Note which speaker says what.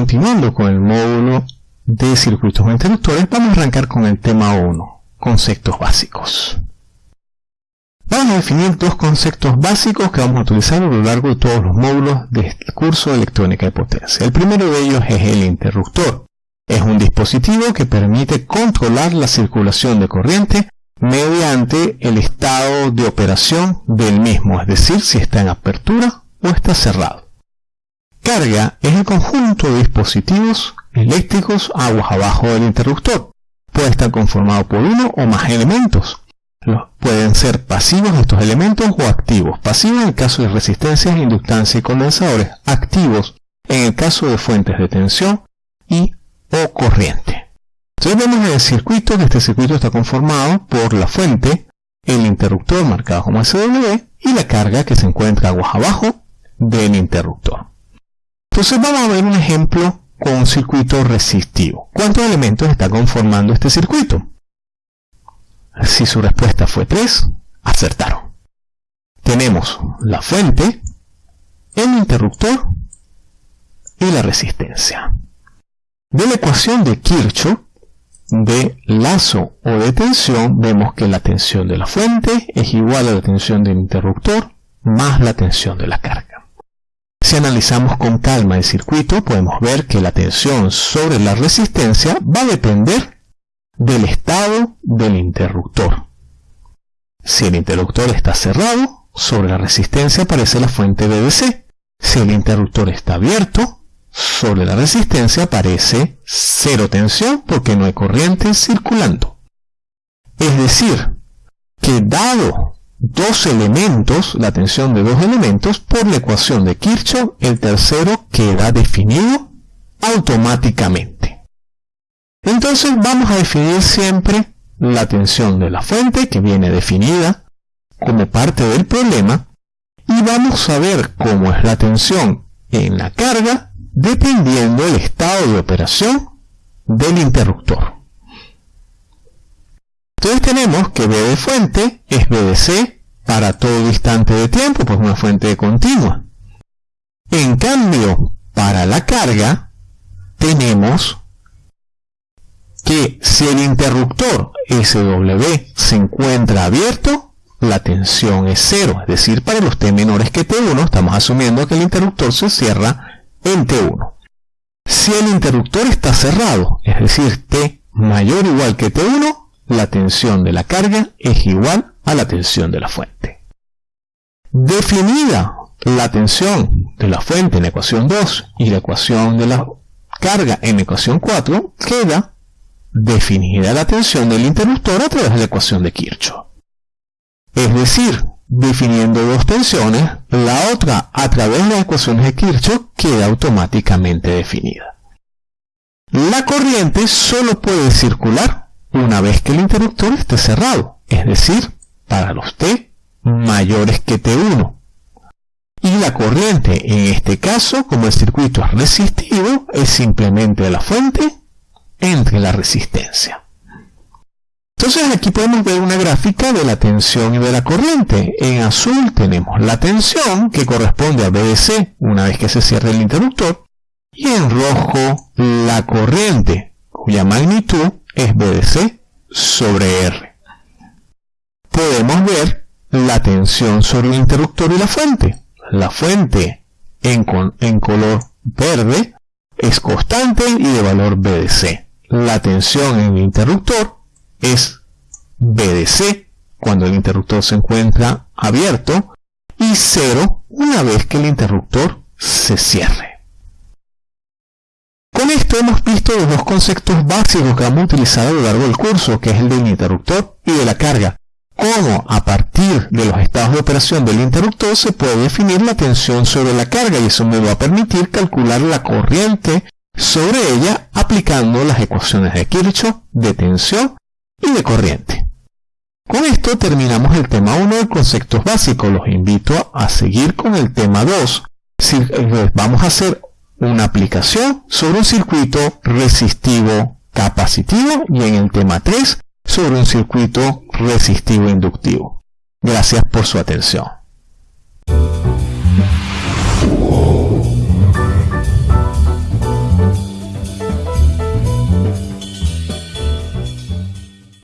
Speaker 1: continuando con el módulo de circuitos o interruptores, vamos a arrancar con el tema 1, conceptos básicos. Vamos a definir dos conceptos básicos que vamos a utilizar a lo largo de todos los módulos del curso de electrónica de potencia. El primero de ellos es el interruptor. Es un dispositivo que permite controlar la circulación de corriente mediante el estado de operación del mismo, es decir, si está en apertura o está cerrado. Carga es el conjunto de dispositivos eléctricos aguas abajo del interruptor. Puede estar conformado por uno o más elementos. Pueden ser pasivos estos elementos o activos. Pasivos en el caso de resistencias, inductancia y condensadores. Activos en el caso de fuentes de tensión y o corriente. Entonces vemos en el circuito que este circuito está conformado por la fuente, el interruptor marcado como SW y la carga que se encuentra aguas abajo del interruptor. Entonces vamos a ver un ejemplo con un circuito resistivo. ¿Cuántos elementos está conformando este circuito? Si su respuesta fue 3, acertaron. Tenemos la fuente, el interruptor y la resistencia. De la ecuación de Kirchhoff, de lazo o de tensión, vemos que la tensión de la fuente es igual a la tensión del interruptor más la tensión de la carga. Si analizamos con calma el circuito, podemos ver que la tensión sobre la resistencia va a depender del estado del interruptor. Si el interruptor está cerrado, sobre la resistencia aparece la fuente BDC. Si el interruptor está abierto, sobre la resistencia aparece cero tensión porque no hay corriente circulando. Es decir, que dado dos elementos, la tensión de dos elementos, por la ecuación de Kirchhoff, el tercero queda definido automáticamente. Entonces vamos a definir siempre la tensión de la fuente, que viene definida como parte del problema, y vamos a ver cómo es la tensión en la carga dependiendo del estado de operación del interruptor. Tenemos que B de fuente es BDC para todo instante de tiempo, pues una fuente continua. En cambio, para la carga, tenemos que si el interruptor SW se encuentra abierto, la tensión es cero. Es decir, para los T menores que T1, estamos asumiendo que el interruptor se cierra en T1. Si el interruptor está cerrado, es decir, T mayor o igual que T1, la tensión de la carga es igual a la tensión de la fuente. Definida la tensión de la fuente en ecuación 2 y la ecuación de la carga en ecuación 4, queda definida la tensión del interruptor a través de la ecuación de Kirchhoff. Es decir, definiendo dos tensiones, la otra a través de las ecuaciones de Kirchhoff queda automáticamente definida. La corriente solo puede circular una vez que el interruptor esté cerrado, es decir, para los T mayores que T1. Y la corriente, en este caso, como el circuito es resistivo, es simplemente la fuente entre la resistencia. Entonces aquí podemos ver una gráfica de la tensión y de la corriente. En azul tenemos la tensión que corresponde a BDC una vez que se cierre el interruptor. Y en rojo la corriente cuya magnitud es BDC sobre R. Podemos ver la tensión sobre el interruptor y la fuente. La fuente en, en color verde es constante y de valor BDC. La tensión en el interruptor es BDC cuando el interruptor se encuentra abierto y 0 una vez que el interruptor se cierre. Con esto hemos visto los dos conceptos básicos que vamos a utilizar a lo largo del curso, que es el del interruptor y de la carga. Cómo a partir de los estados de operación del interruptor se puede definir la tensión sobre la carga y eso me va a permitir calcular la corriente sobre ella aplicando las ecuaciones de Kirchhoff de tensión y de corriente. Con esto terminamos el tema 1 de conceptos básicos. Los invito a seguir con el tema 2. Eh, vamos a hacer una aplicación sobre un circuito resistivo capacitivo y en el tema 3 sobre un circuito resistivo inductivo. Gracias por su atención.